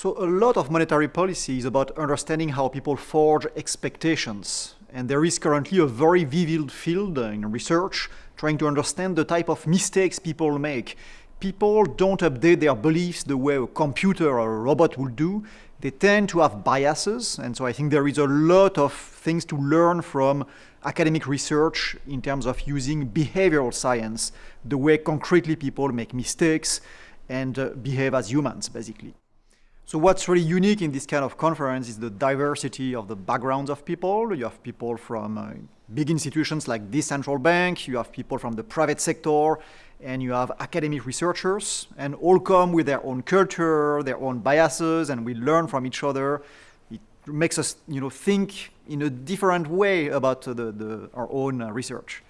So a lot of monetary policy is about understanding how people forge expectations. And there is currently a very vivid field in research trying to understand the type of mistakes people make. People don't update their beliefs the way a computer or a robot would do. They tend to have biases, and so I think there is a lot of things to learn from academic research in terms of using behavioral science, the way concretely people make mistakes and uh, behave as humans, basically. So what's really unique in this kind of conference is the diversity of the backgrounds of people. You have people from uh, big institutions like this central bank, you have people from the private sector, and you have academic researchers, and all come with their own culture, their own biases, and we learn from each other. It makes us you know, think in a different way about uh, the, the, our own uh, research.